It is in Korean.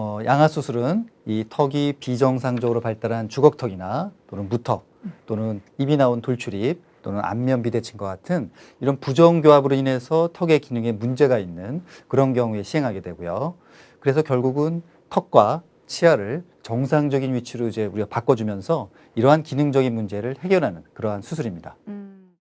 어, 양아 수술은 이 턱이 비정상적으로 발달한 주걱턱이나 또는 무턱 또는 입이 나온 돌출입 또는 안면 비대칭과 같은 이런 부정교합으로 인해서 턱의 기능에 문제가 있는 그런 경우에 시행하게 되고요. 그래서 결국은 턱과 치아를 정상적인 위치로 이제 우리가 바꿔주면서 이러한 기능적인 문제를 해결하는 그러한 수술입니다. 음.